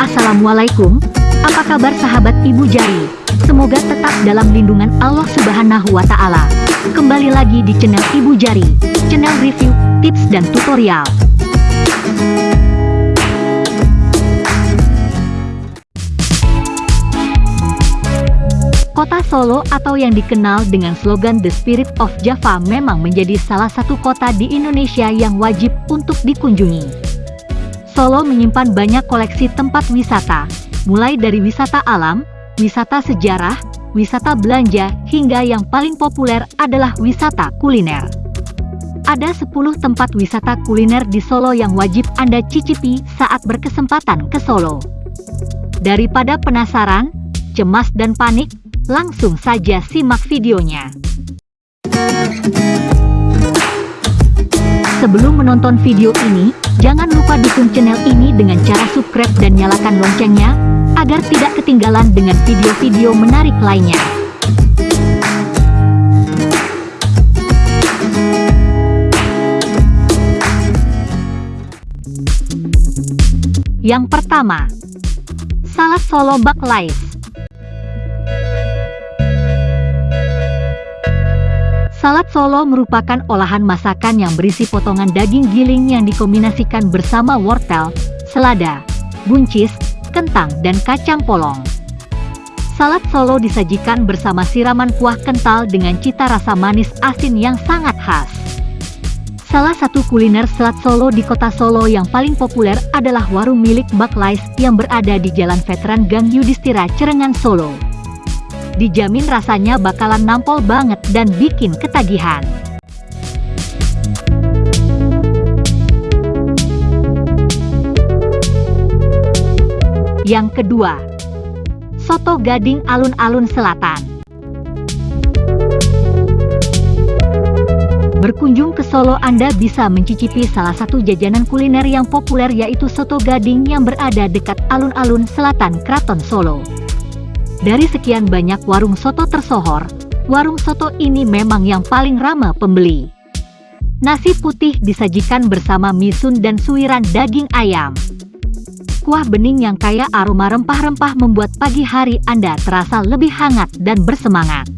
Assalamualaikum, apa kabar sahabat Ibu Jari? Semoga tetap dalam lindungan Allah Subhanahu wa Ta'ala. Kembali lagi di channel Ibu Jari, channel review, tips, dan tutorial. Solo atau yang dikenal dengan slogan The Spirit of Java memang menjadi salah satu kota di Indonesia yang wajib untuk dikunjungi. Solo menyimpan banyak koleksi tempat wisata, mulai dari wisata alam, wisata sejarah, wisata belanja, hingga yang paling populer adalah wisata kuliner. Ada 10 tempat wisata kuliner di Solo yang wajib Anda cicipi saat berkesempatan ke Solo. Daripada penasaran, cemas dan panik, Langsung saja simak videonya. Sebelum menonton video ini, jangan lupa dukung channel ini dengan cara subscribe dan nyalakan loncengnya, agar tidak ketinggalan dengan video-video menarik lainnya. Yang pertama, Salad Solo Bak Salad Solo merupakan olahan masakan yang berisi potongan daging giling yang dikombinasikan bersama wortel, selada, buncis, kentang, dan kacang polong. Salad Solo disajikan bersama siraman kuah kental dengan cita rasa manis asin yang sangat khas. Salah satu kuliner salad Solo di kota Solo yang paling populer adalah warung milik Mbak yang berada di Jalan Veteran Gang Yudhistira Cerengan Solo dijamin rasanya bakalan nampol banget dan bikin ketagihan. Yang kedua, Soto Gading Alun-Alun Selatan. Berkunjung ke Solo Anda bisa mencicipi salah satu jajanan kuliner yang populer yaitu Soto Gading yang berada dekat alun-alun selatan Kraton Solo. Dari sekian banyak warung soto tersohor, warung soto ini memang yang paling ramah pembeli. Nasi putih disajikan bersama misun dan suiran daging ayam. Kuah bening yang kaya aroma rempah-rempah membuat pagi hari Anda terasa lebih hangat dan bersemangat.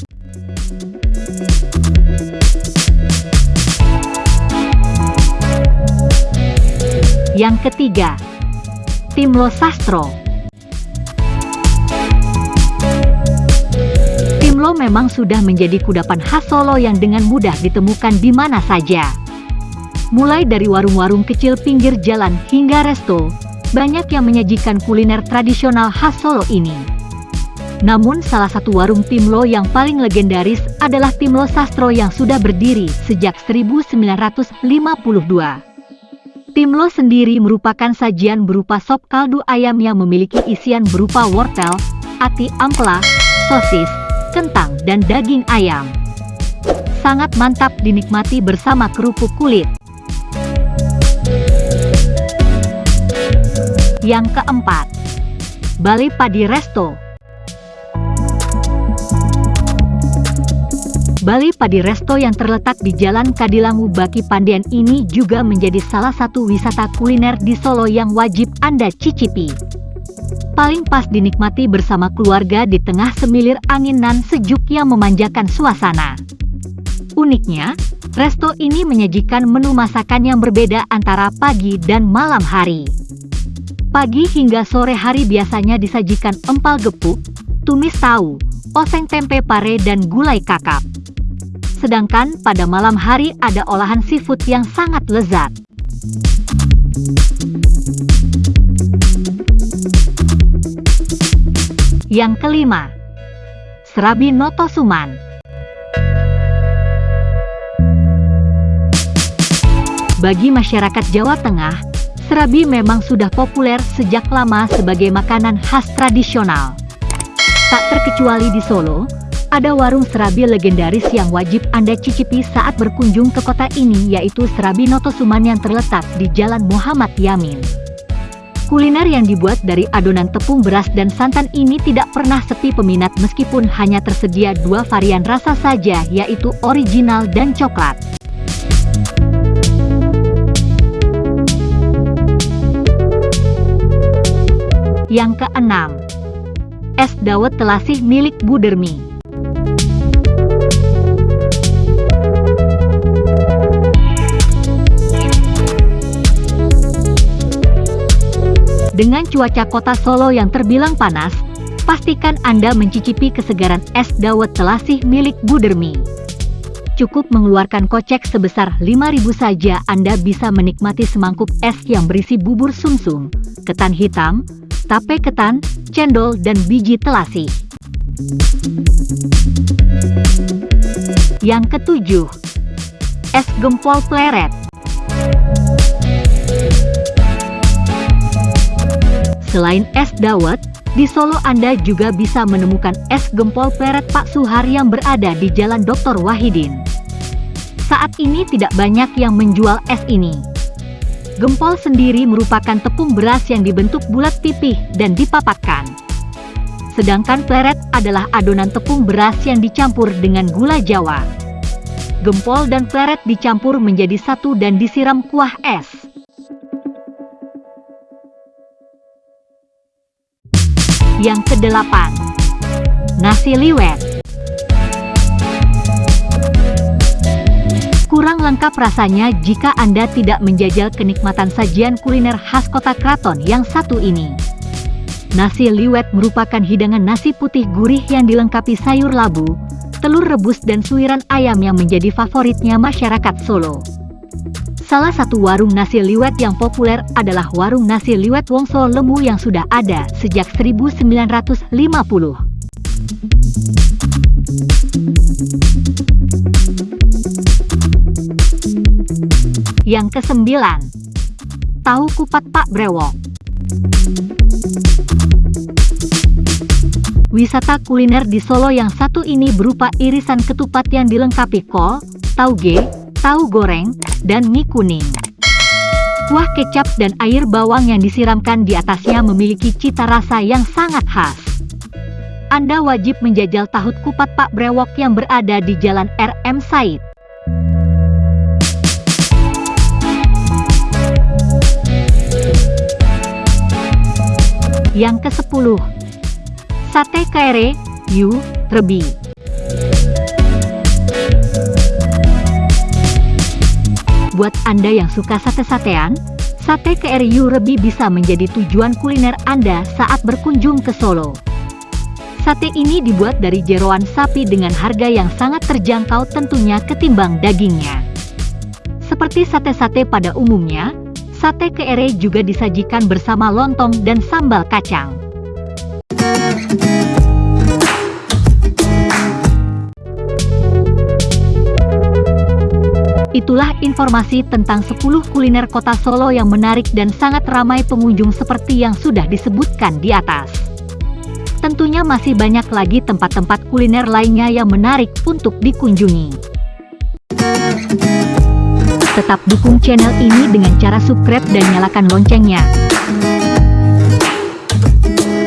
Yang ketiga, Timlo Sastro Timlo memang sudah menjadi kudapan khas Solo yang dengan mudah ditemukan di mana saja. Mulai dari warung-warung kecil pinggir jalan hingga resto, banyak yang menyajikan kuliner tradisional khas Solo ini. Namun salah satu warung Timlo yang paling legendaris adalah Timlo Sastro yang sudah berdiri sejak 1952. Timlo sendiri merupakan sajian berupa sop kaldu ayam yang memiliki isian berupa wortel, ati ampela, sosis, kentang, dan daging ayam. Sangat mantap dinikmati bersama kerupuk kulit. Yang keempat, Bali Padi Resto. Bali Padi Resto yang terletak di Jalan Kadilangu Baki Pandian ini juga menjadi salah satu wisata kuliner di Solo yang wajib Anda cicipi paling pas dinikmati bersama keluarga di tengah semilir angin nan sejuk yang memanjakan suasana. Uniknya, resto ini menyajikan menu masakan yang berbeda antara pagi dan malam hari. Pagi hingga sore hari biasanya disajikan empal gepuk, tumis tahu, oseng tempe pare dan gulai kakap. Sedangkan pada malam hari ada olahan seafood yang sangat lezat. Yang kelima, Serabi Noto Suman. Bagi masyarakat Jawa Tengah, serabi memang sudah populer sejak lama sebagai makanan khas tradisional. Tak terkecuali di Solo, ada warung serabi legendaris yang wajib Anda cicipi saat berkunjung ke kota ini yaitu Serabi Noto Suman yang terletak di Jalan Muhammad Yamin. Kuliner yang dibuat dari adonan tepung beras dan santan ini tidak pernah sepi peminat meskipun hanya tersedia dua varian rasa saja yaitu original dan coklat. Yang keenam, es dawet telasih milik Budermi. Dengan cuaca kota Solo yang terbilang panas, pastikan Anda mencicipi kesegaran es dawet telasih milik Budermi. Cukup mengeluarkan kocek sebesar 5.000 saja Anda bisa menikmati semangkuk es yang berisi bubur sumsum, ketan hitam, tape ketan, cendol, dan biji telasi. Yang ketujuh, es gempol pleret. Selain es dawet, di Solo Anda juga bisa menemukan es gempol pleret Pak Suhar yang berada di Jalan Dr. Wahidin. Saat ini tidak banyak yang menjual es ini. Gempol sendiri merupakan tepung beras yang dibentuk bulat pipih dan dipapakkan. Sedangkan pleret adalah adonan tepung beras yang dicampur dengan gula jawa. Gempol dan pleret dicampur menjadi satu dan disiram kuah es. Yang kedelapan, nasi liwet. Kurang lengkap rasanya jika Anda tidak menjajal kenikmatan sajian kuliner khas kota Kraton yang satu ini. Nasi liwet merupakan hidangan nasi putih gurih yang dilengkapi sayur labu, telur rebus dan suiran ayam yang menjadi favoritnya masyarakat Solo. Salah satu warung nasi liwet yang populer adalah warung nasi liwet Wongso Lemu yang sudah ada sejak 1950. Yang kesembilan, tahu kupat Pak Brewok. Wisata kuliner di Solo yang satu ini berupa irisan ketupat yang dilengkapi kol, tauge, tahu goreng, dan mie kuning. Kuah kecap dan air bawang yang disiramkan di atasnya memiliki cita rasa yang sangat khas. Anda wajib menjajal tahu kupat Pak Brewok yang berada di Jalan RM Said. Yang ke-10 Sate Kere, Yu, Rebi Buat Anda yang suka sate-satean, sate KRU Rebi bisa menjadi tujuan kuliner Anda saat berkunjung ke Solo. Sate ini dibuat dari jeroan sapi dengan harga yang sangat terjangkau tentunya ketimbang dagingnya. Seperti sate-sate pada umumnya, sate KRE juga disajikan bersama lontong dan sambal kacang. Itulah informasi tentang 10 kuliner kota Solo yang menarik dan sangat ramai pengunjung seperti yang sudah disebutkan di atas. Tentunya masih banyak lagi tempat-tempat kuliner lainnya yang menarik untuk dikunjungi. Tetap dukung channel ini dengan cara subscribe dan nyalakan loncengnya.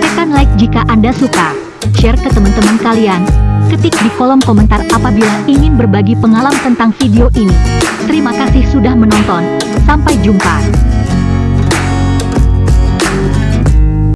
Tekan like jika Anda suka, share ke teman-teman kalian, Ketik di kolom komentar apabila ingin berbagi pengalaman tentang video ini. Terima kasih sudah menonton. Sampai jumpa.